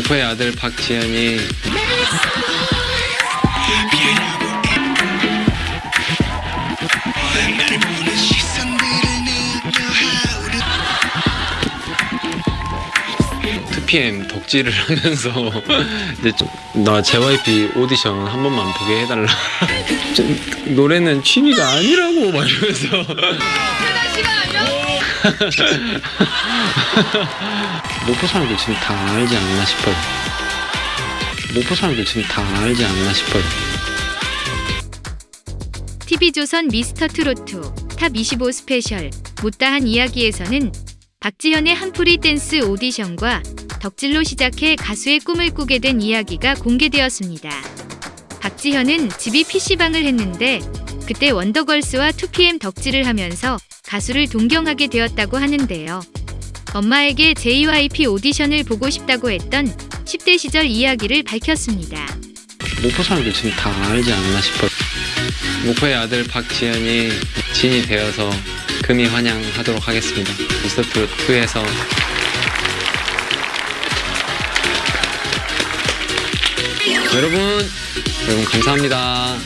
목포의 아들 박지현이 투피엠 덕질을 하면서 이제 좀, 나 JYP 오디션 한 번만 보게 해달라. 저, 노래는 취미가 아니라고 막 이러면서 목포 사람들 지금 다 알지 않나 싶어요. 목포 사람들 지금 다 알지 않나 싶어요. TV조선 미스터 트로트 탑25 스페셜 못다한 이야기에서는 박지현의 한풀이 댄스 오디션과 덕질로 시작해 가수의 꿈을 꾸게 된 이야기가 공개되었습니다. 박지현은 집이 PC방을 했는데 그때 원더걸스와 2PM 덕질을 하면서 가수를 동경하게 되었다고 하는데요. 엄마에게 JYP 오디션을 보고 싶다고 했던 10대 시절 이야기를 밝혔습니다. 목포 사람들 지금 다 알지 않나 싶어요. 목포의 아들 박지현이 진이 되어서 금이 환영하도록 하겠습니다. 미스터 2에서 여러분, 여러분 감사합니다.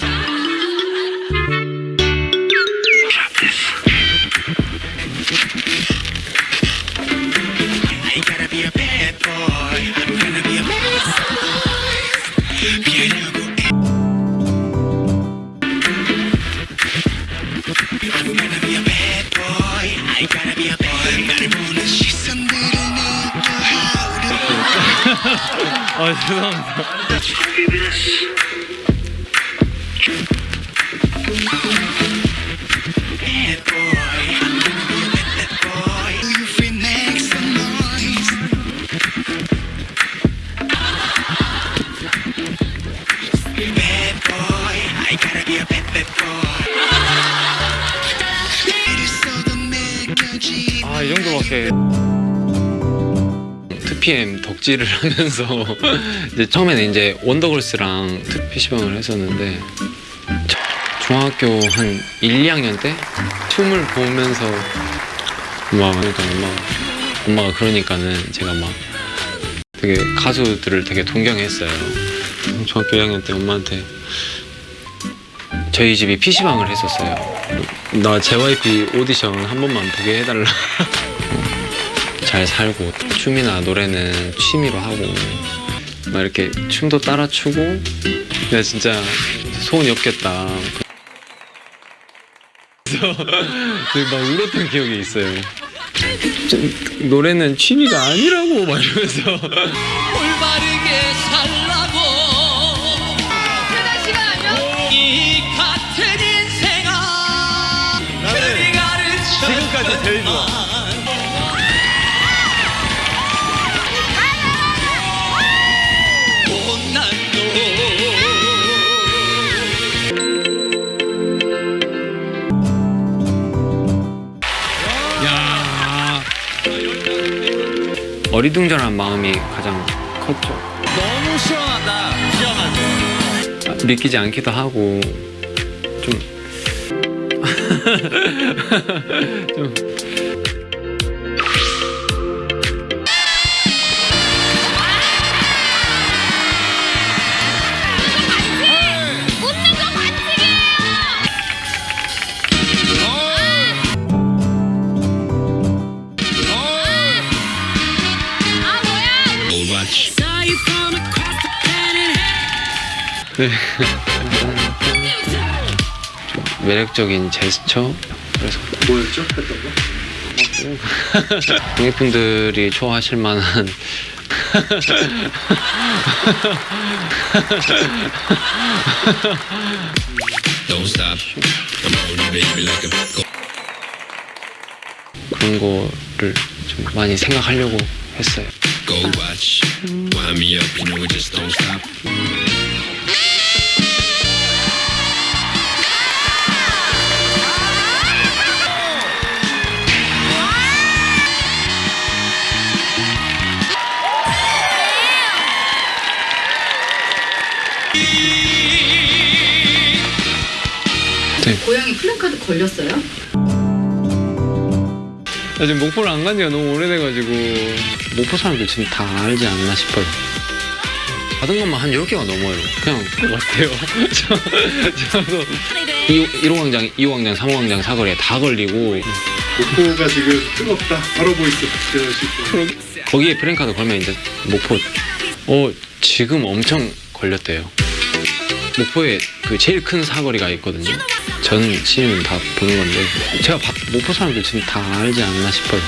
랬어도 느껴지. 아, 이 정도밖에. 2PM 덕질을 하면서 이제 처음에는 이제 원더걸스랑 PC방을 했었는데 저- 중학교 한 1, 2학년 때 춤을 보면서 막 그러니까 엄마가, 엄마가 그러니까는 제가 막 되게 가수들을 되게 동경했어요. 중학교 1학년 때 엄마한테 저희 집이 PC방을 했었어요. 나 JYP 오디션 한 번만 보게 해달라. 잘 살고 춤이나 노래는 취미로 하고 막 이렇게 춤도 따라 추고 내가 진짜 소원이 없겠다. 그래서 막 울었던 기억이 있어요. 저, 노래는 취미가 아니라고 막 이러면서 올바르게 살 어리둥절한 마음이 가장 컸죠. 너무 시원하다. 시원하다 믿기지 않기도 하고 좀. 좀 매력적인 제스처? 그래서 뭐였죠? 했던 거? 관객분들이 좋아하실 만한 그런 거를 좀 많이 생각하려고 했어요. Stop. 고양이 플랜카드 걸렸어요? 나 지금 목포를 안 간 지가 너무 오래돼가지고 목포 사람들 지금 다 알지 않나 싶어요. 받은 것만 한 10개가 넘어요. 그냥? 저, 저도 1호 광장, 2호 광장, 3호 광장 사거리에 다 걸리고 목포가 지금 뜨겁다. 바로 있어. 거기에 프랭카드 걸면 이제 목포 어 지금 엄청 걸렸대요. 목포에 그 제일 큰 사거리가 있거든요. 전 시민 다 보는 건데 제가 바- 목포 사람들 지금 다 알지 않나 싶어요.